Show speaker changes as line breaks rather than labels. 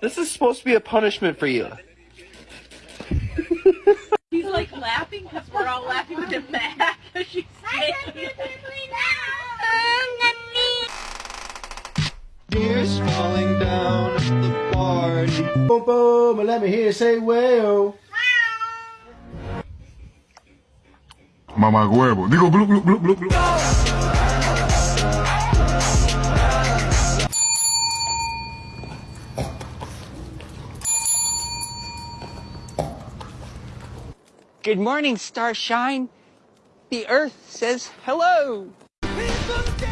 This is supposed to be a punishment for you.
He's like laughing because we're all laughing with him back. She's saying
Tears falling down at the party.
Boom, boom, and let me hear you say, well.
Mamá huevo. Digo, glu, glu, glu, glu, glu.
Good morning, Starshine. The Earth says hello.
People